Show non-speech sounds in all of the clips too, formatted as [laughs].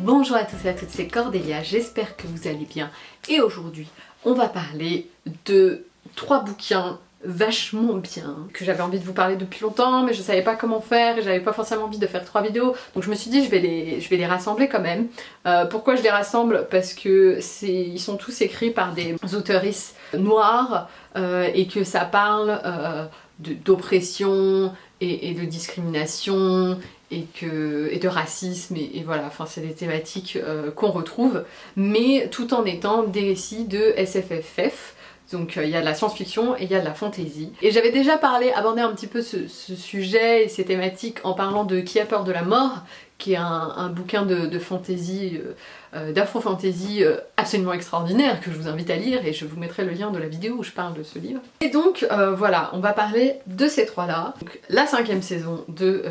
Bonjour à tous et à toutes, c'est Cordélia, j'espère que vous allez bien. Et aujourd'hui, on va parler de trois bouquins vachement bien, que j'avais envie de vous parler depuis longtemps, mais je savais pas comment faire et j'avais pas forcément envie de faire trois vidéos, donc je me suis dit je vais les, je vais les rassembler quand même. Euh, pourquoi je les rassemble? Parce que ils sont tous écrits par des auteuristes noirs euh, et que ça parle euh, d'oppression et, de discrimination et, que, et de racisme et, voilà, enfin c'est des thématiques euh, qu'on retrouve, mais tout en étant des récits de SFFF, donc euh, il y a de la science-fiction et il y a de la fantasy. Et j'avais déjà parlé, abordé un petit peu ce, sujet et ces thématiques en parlant de Qui a peur de la mort, qui est un, bouquin de, fantasy, euh, euh d'afro-fantasy absolument extraordinaire que je vous invite à lire et je vous mettrai le lien de la vidéo où je parle de ce livre. Et donc voilà, on va parler de ces trois-là. La cinquième saison de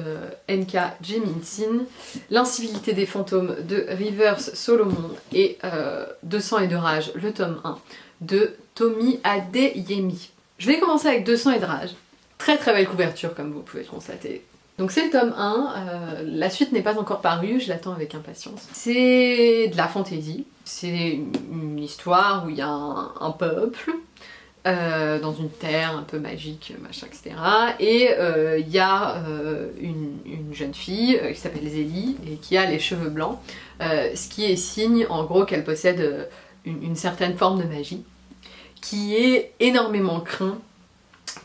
N.K. Jemisin, L'incivilité des fantômes de Rivers Solomon et De sang et de rage, le tome 1 de Tommy Adeyemi. Je vais commencer avec 200 et de rage. Très très belle couverture comme vous pouvez le constater. Donc c'est le tome 1, euh, la suite n'est pas encore parue, je l'attends avec impatience. C'est de la fantaisie, c'est une histoire où il y a un, peuple euh, dans une terre un peu magique, machin, etc. Et euh, il y a une, jeune fille qui s'appelle Zélie et qui a les cheveux blancs, ce qui est signe en gros qu'elle possède une certaine forme de magie qui est énormément craint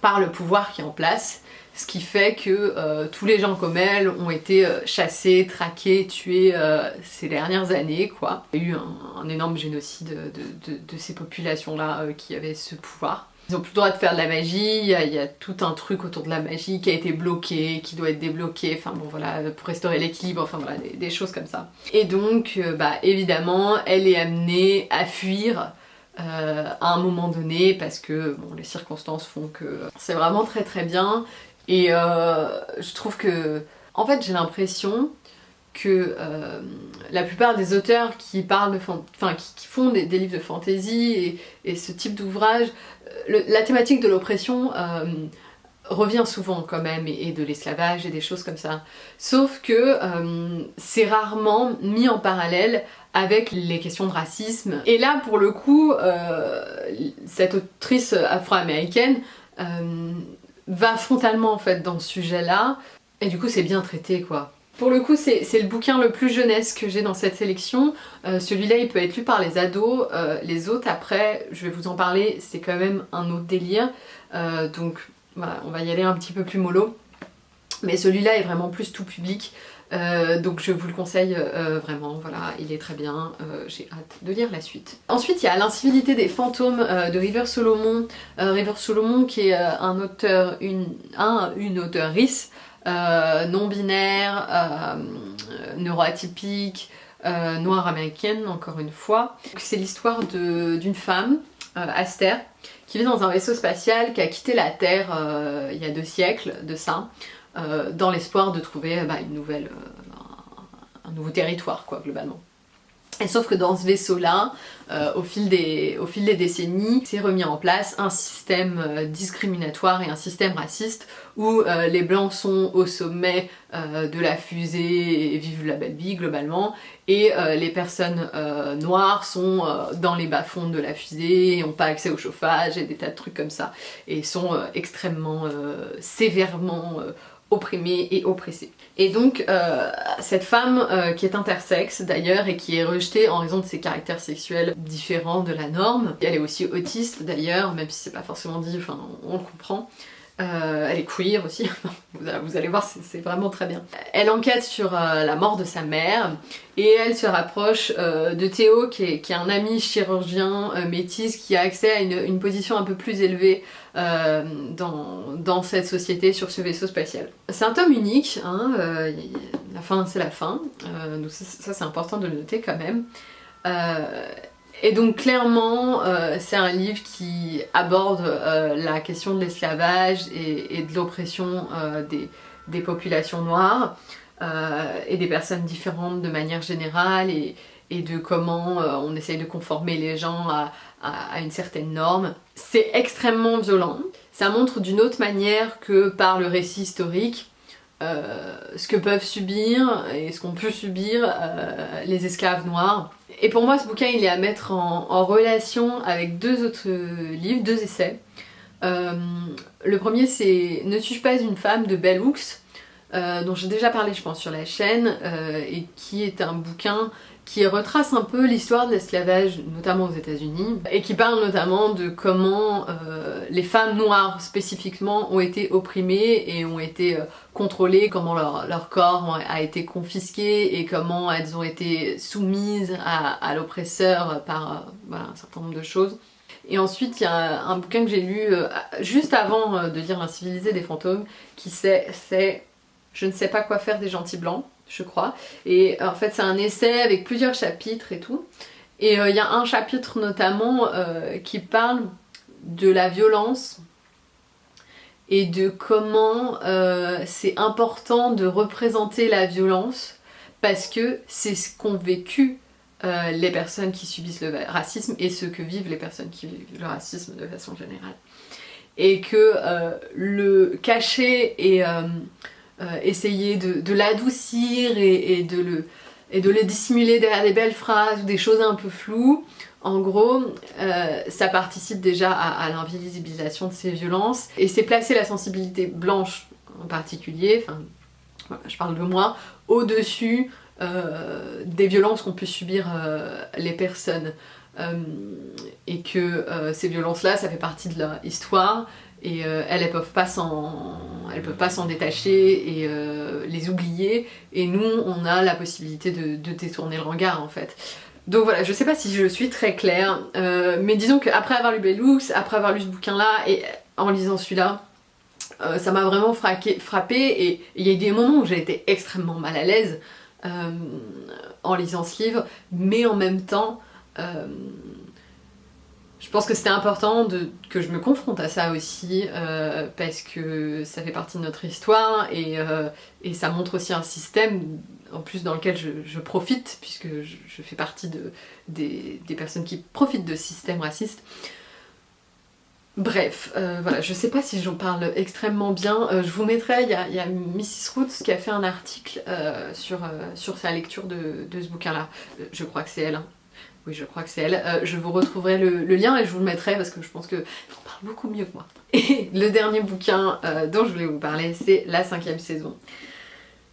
par le pouvoir qui est en place, ce qui fait que euh, tous les gens comme elle ont été euh, chassés, traqués, tués euh, ces dernières années quoi. Il y a eu un, énorme génocide de, ces populations-là qui avaient ce pouvoir. Ils ont plus le droit de faire de la magie, il y, a, tout un truc autour de la magie qui a été bloqué, qui doit être débloqué, enfin bon voilà, pour restaurer l'équilibre, enfin voilà, des, choses comme ça. Et donc, bah évidemment, elle est amenée à fuir euh, à un moment donné parce que bon, les circonstances font que c'est vraiment très très bien. Et euh, je trouve que en fait j'ai l'impression que euh, la plupart des auteurs qui font des, livres de fantasy et, ce type d'ouvrage la thématique de l'oppression revient souvent quand même et, de l'esclavage et des choses comme ça. Sauf que euh, c'est rarement mis en parallèle avec les questions de racisme. Et là pour le coup, euh, cette autrice afro-américaine euh, va frontalement en fait dans ce sujet-là et du coup c'est bien traité quoi. Pour le coup, c'est le bouquin le plus jeunesse que j'ai dans cette sélection. Celui-là, il peut être lu par les ados. les autres, après, je vais vous en parler, c'est quand même un autre délire. donc voilà, on va y aller un petit peu plus mollo. Mais celui-là est vraiment plus tout public. Euh, donc je vous le conseille euh, vraiment, voilà, il est très bien, euh, j'ai hâte de lire la suite. Ensuite il y a L'incivilité des fantômes de River Solomon, River Solomon qui est un auteur, une, un, une auteurice non-binaire, neuroatypique, noire américaine encore une fois. C'est l'histoire d'une femme, Aster, qui vit dans un vaisseau spatial qui a quitté la Terre euh, il y a deux siècles de ça, euh, dans l'espoir de trouver bah, une nouvelle, euh, un nouveau territoire quoi globalement. Sauf que dans ce vaisseau-là, euh, au, fil des, au fil des décennies, s'est remis en place un système euh, discriminatoire et un système raciste où euh, les blancs sont au sommet de la fusée et vivent la belle vie globalement. Et les personnes noires sont dans les bas-fonds de la fusée et n'ont pas accès au chauffage et des tas de trucs comme ça. Et sont extrêmement sévèrement opprimée et oppressée. Et donc euh, cette femme euh, qui est intersexe d'ailleurs et qui est rejetée en raison de ses caractères sexuels différents de la norme, elle est aussi autiste d'ailleurs, même si c'est pas forcément dit, enfin on le comprend, euh, elle est queer aussi, [laughs] vous allez voir c'est vraiment très bien. Elle enquête sur euh, la mort de sa mère et elle se rapproche euh, de Théo qui est, un ami chirurgien métis qui a accès à une, position un peu plus élevée dans, cette société sur ce vaisseau spatial. C'est un tome unique, hein, la fin c'est la fin, donc ça c'est important de le noter quand même. Et donc clairement, euh, c'est un livre qui aborde euh, la question de l'esclavage et, de l'oppression euh, des, populations noires et des personnes différentes de manière générale et, de comment on essaye de conformer les gens à une certaine norme. C'est extrêmement violent. Ça montre d'une autre manière que par le récit historique ce que peuvent subir et ce qu'ont pu subir les esclaves noirs. Et pour moi ce bouquin il est à mettre en, relation avec deux autres livres, deux essais. le premier c'est Ne suis-je pas une femme de Bell Hooks dont j'ai déjà parlé je pense sur la chaîne et qui est un bouquin qui retrace un peu l'histoire de l'esclavage, notamment aux états unis et qui parle notamment de comment euh, les femmes noires spécifiquement ont été opprimées et ont été euh, contrôlées, comment leur, corps a été confisqué et comment elles ont été soumises à, l'oppresseur par euh, un certain nombre de choses. Et ensuite, il y a un bouquin que j'ai lu juste avant de lire L'incivilisé des fantômes, qui c'est « Je ne sais pas quoi faire des gentils blancs » je crois. Et en fait c'est un essai avec plusieurs chapitres et tout. Et euh, il y a un chapitre notamment euh, qui parle de la violence et de comment euh, c'est important de représenter la violence parce que c'est ce qu'ont vécu les personnes qui subissent le racisme et ce que vivent les personnes qui vivent le racisme de façon générale. Et que le cacher et euh, essayer de, l'adoucir et, de le, dissimuler derrière des belles phrases ou des choses un peu floues. En gros, euh, ça participe déjà à, l'invisibilisation de ces violences et c'est placer la sensibilité blanche en particulier, enfin je parle de moi, au-dessus euh, des violences qu'ont pu subir les personnes. et que ces violences-là, ça fait partie de leur histoire et euh, elles, elles peuvent pas s'en détacher et euh, les oublier et nous on a la possibilité de, détourner le regard en fait. Donc voilà, je sais pas si je suis très claire, euh, mais disons qu'après avoir lu Bellux, après avoir lu ce bouquin là et en lisant celui-là, ça m'a vraiment frappé et il y a eu des moments où j'ai été extrêmement mal à l'aise en lisant ce livre, mais en même temps je pense que c'était important que je me confronte à ça aussi euh, parce que ça fait partie de notre histoire et, euh, ça montre aussi un système en plus dans lequel je, profite puisque je, fais partie de, des, personnes qui profitent de ce système raciste. Bref, euh, voilà, je sais pas si j'en parle extrêmement bien, je vous mettrai, il y, a, Mrs Roots qui a fait un article sur, sa lecture de, ce bouquin-là, je crois que c'est elle, hein. Oui, je crois que c'est elle. Euh, je vous retrouverai le, lien et je vous le mettrai parce que je pense qu'elle en parle beaucoup mieux que moi. [laughs] Et le dernier bouquin euh, dont je voulais vous parler, c'est la cinquième saison.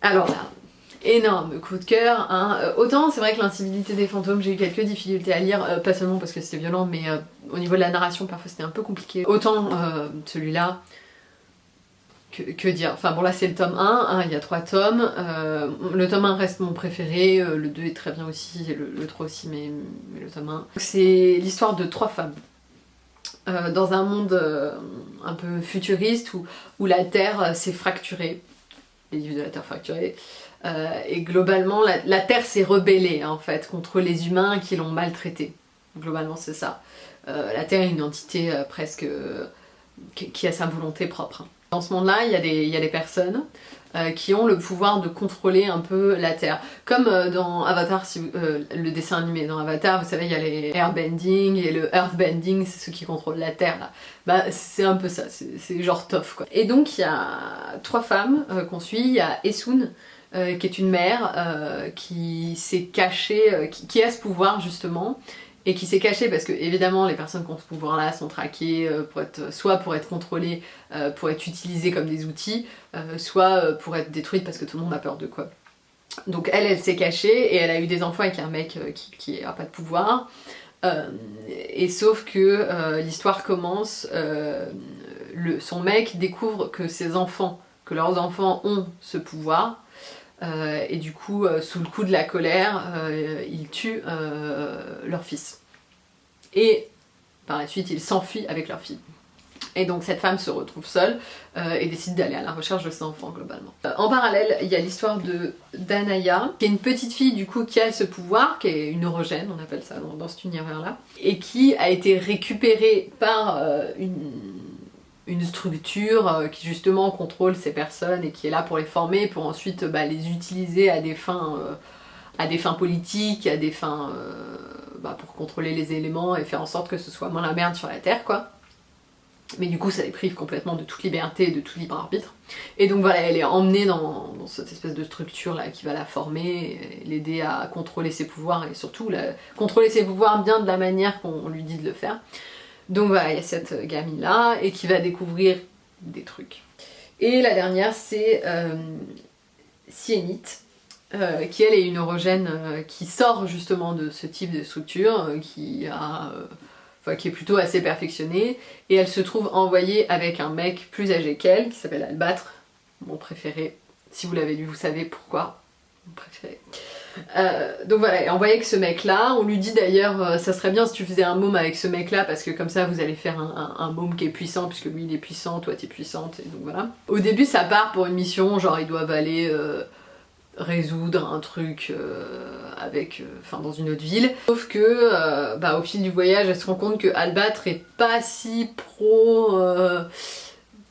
Alors là, énorme coup de cœur. Hein. Euh, autant c'est vrai que l'incivilité des fantômes, j'ai eu quelques difficultés à lire, pas seulement parce que c'était violent, mais au niveau de la narration, parfois c'était un peu compliqué. Autant celui-là, que, dire? Enfin bon là c'est le tome 1, hein, il y a trois tomes, euh, le tome 1 reste mon préféré, euh, le 2 est très bien aussi, le, 3 aussi mais, le tome 1. C'est l'histoire de trois femmes. Euh, dans un monde un peu futuriste où, où la Terre s'est fracturée, les livres de la Terre fracturée, et globalement la, Terre s'est rebellée en fait contre les humains qui l'ont maltraitée. Globalement c'est ça. la Terre est une entité presque qui a sa volonté propre. Dans ce monde-là, il, y a des personnes euh, qui ont le pouvoir de contrôler un peu la Terre. Comme euh, dans Avatar, euh, le dessin animé dans Avatar, vous savez, il y a les airbending et le earthbending, c'est ceux qui contrôlent la Terre là. Bah c'est un peu ça, c'est genre tough quoi. Et donc il y a trois femmes qu'on suit, il y a Esun, qui est une mère qui s'est cachée, qui, a ce pouvoir justement, et qui s'est caché parce que évidemment les personnes qui ont ce pouvoir là sont traquées euh, pour être, soit pour être contrôlées, euh, pour être utilisées comme des outils, euh, soit pour être détruites parce que tout le monde a peur de quoi. Donc elle, elle s'est cachée et elle a eu des enfants avec un mec qui, n'a a pas de pouvoir. et sauf que l'histoire commence, son mec découvre que ses enfants, que leurs enfants ont ce pouvoir, et du coup, sous le coup de la colère, ils tuent leur fils. Et par la suite, ils s'enfuient avec leur fille. Et donc cette femme se retrouve seule et décide d'aller à la recherche de ses enfants globalement. en parallèle, il y a l'histoire de Danaya, qui est une petite fille du coup qui a ce pouvoir, qui est une neurogène, on appelle ça dans, dans cet univers-là, et qui a été récupérée par une une structure euh, qui justement contrôle ces personnes et qui est là pour les former, pour ensuite bah, les utiliser à des fins, euh, à des fins politiques, à des fins euh, bah, pour contrôler les éléments et faire en sorte que ce soit moins la merde sur la Terre quoi. mais du coup ça les prive complètement de toute liberté et de tout libre arbitre. Et donc voilà, elle est emmenée dans, cette espèce de structure là qui va la former, l'aider à contrôler ses pouvoirs et surtout contrôler ses pouvoirs bien de la manière qu'on lui dit de le faire. Donc voilà, il y a cette gamine là et qui va découvrir des trucs. Et la dernière c'est euh, Sienite, euh, qui elle est une neurogène euh, qui sort justement de ce type de structure, euh, qui est plutôt assez perfectionnée, et elle se trouve envoyée avec un mec plus âgé qu'elle, qui s'appelle Albâtre, mon préféré. Si vous l'avez lu, vous savez pourquoi. Mon préféré. Donc voilà, envoyée avec ce mec-là. On lui dit d'ailleurs, ça serait bien si tu faisais un môme avec ce mec-là, parce que comme ça vous allez faire un, un, môme qui est puissant, puisque lui il est puissant, toi t'es puissante, et donc voilà. Au début ça part pour une mission, genre ils doivent aller... Résoudre un truc euh, avec, euh, dans une autre ville. Sauf que euh, bah, au fil du voyage, elle se rend compte que Albâtre est pas si pro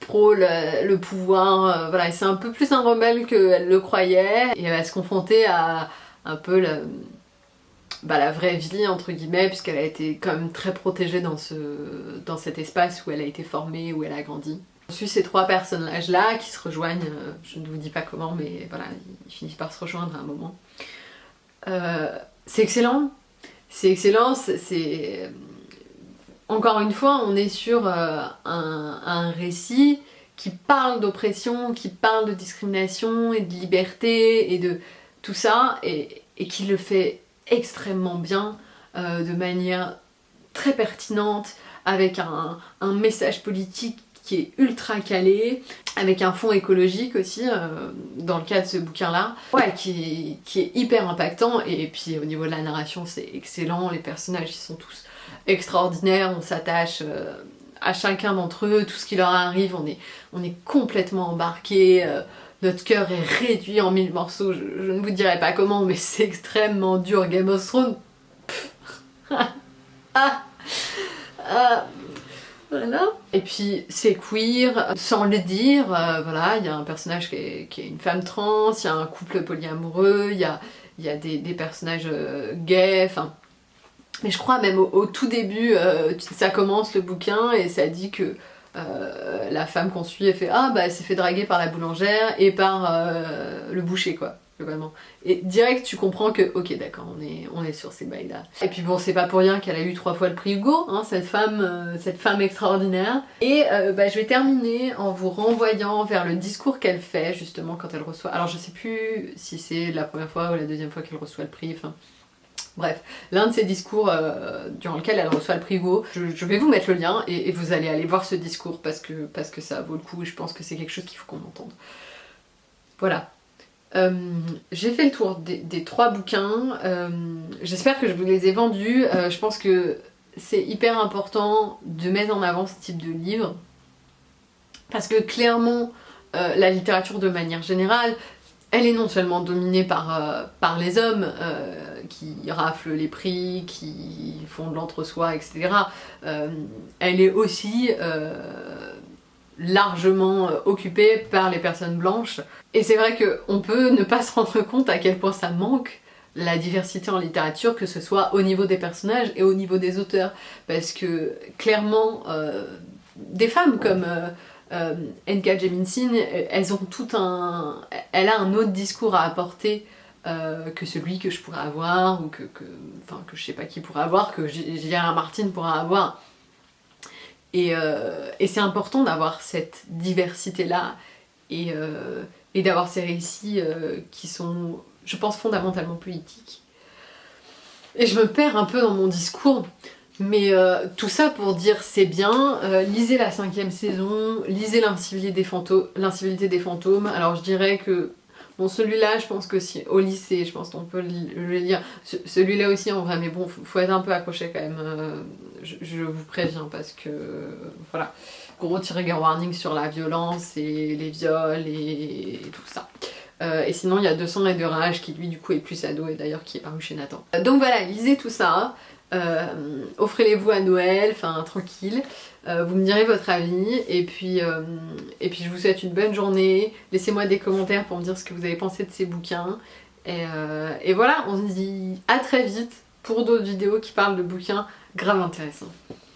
pro le, pouvoir, voilà, c'est un peu plus un rebelle qu'elle le croyait et elle va se confronter à un peu la, bah, la vraie vie entre guillemets puisqu'elle a été quand même très protégée dans, ce, dans cet espace où elle a été formée, où elle a grandi. On suit ces trois personnages-là qui se rejoignent, euh, je ne vous dis pas comment, mais voilà, ils finissent par se rejoindre à un moment. Euh, c'est excellent, c'est excellent, c'est... Euh, encore une fois, on est sur un, récit qui parle d'oppression, qui parle de discrimination et de liberté et de tout ça, et, qui le fait extrêmement bien, de manière très pertinente, avec un message politique qui est ultra calé, avec un fond écologique aussi, euh, dans le cas de ce bouquin-là, ouais, qui, est hyper impactant, et puis au niveau de la narration c'est excellent, les personnages ils sont tous extraordinaires, on s'attache euh, à chacun d'entre eux, tout ce qui leur arrive, on est, complètement embarqué, euh, notre cœur est réduit en mille morceaux, je, ne vous dirai pas comment, mais c'est extrêmement dur, Game of Thrones, [laughs] voilà. Et puis c'est queer, sans le dire, euh, voilà, il y a un personnage qui est, une femme trans, il y a un couple polyamoureux, il y a, des, personnages euh, gays, enfin... Mais je crois même au, tout début, euh, ça commence le bouquin et ça dit que la femme qu'on suit, elle fait « Ah bah elle s'est fait draguer par la boulangère et par le boucher quoi ». Et direct tu comprends que, ok d'accord, on est, on est sur ces bails là. Et puis bon, c'est pas pour rien qu'elle a eu trois fois le prix Hugo, hein, cette, femme, euh, cette femme extraordinaire. Et euh, bah, je vais terminer en vous renvoyant vers le discours qu'elle fait justement quand elle reçoit... Alors je sais plus si c'est la première fois ou la deuxième fois qu'elle reçoit le prix, enfin... Bref, l'un de ces discours euh, durant lequel elle reçoit le prix Hugo, je, vais vous mettre le lien et, vous allez aller voir ce discours parce que, parce que ça vaut le coup et je pense que c'est quelque chose qu'il faut qu'on entende. Voilà, euh, j'ai fait le tour des, trois bouquins, euh, j'espère que je vous les ai vendus, euh, je pense que c'est hyper important de mettre en avant ce type de livre. Parce que clairement la littérature de manière générale elle est non seulement dominée par, par les hommes qui raflent les prix, qui font de l'entre-soi, etc. elle est aussi largement euh, occupée par les personnes blanches. Et c'est vrai qu'on peut ne pas se rendre compte à quel point ça manque la diversité en littérature, que ce soit au niveau des personnages et au niveau des auteurs. Parce que clairement, euh, des femmes comme euh, euh N.K. Jemisin, elles ont tout un... Elle a un autre discours à apporter que celui que je pourrais avoir, ou que, Enfin, que je sais pas qui pourrait avoir, que J.R. Martin pourra avoir. Euh, et, c'est important d'avoir cette diversité-là et, euh, d'avoir ces récits euh, qui sont, je pense, fondamentalement politiques. Et je me perds un peu dans mon discours, mais tout ça pour dire c'est bien, lisez la cinquième saison, lisez l'incivilité des, des fantômes. Alors je dirais que Bon, celui-là, je pense que si au lycée, je pense qu'on peut le lire. Celui-là aussi, en vrai, mais bon, faut, être un peu accroché quand même. Euh, je, vous préviens parce que, voilà, gros trigger warning sur la violence et les viols et, tout ça. Euh, et sinon, il y a 200 et de rage qui, lui, du coup, est plus ado et d'ailleurs qui est paru chez Nathan. Donc voilà, lisez tout ça. Euh, offrez-les-vous à Noël, enfin tranquille. Euh, vous me direz votre avis et puis, euh, et puis je vous souhaite une bonne journée. Laissez-moi des commentaires pour me dire ce que vous avez pensé de ces bouquins. Et, et voilà, on se dit à très vite pour d'autres vidéos qui parlent de bouquins grave intéressants.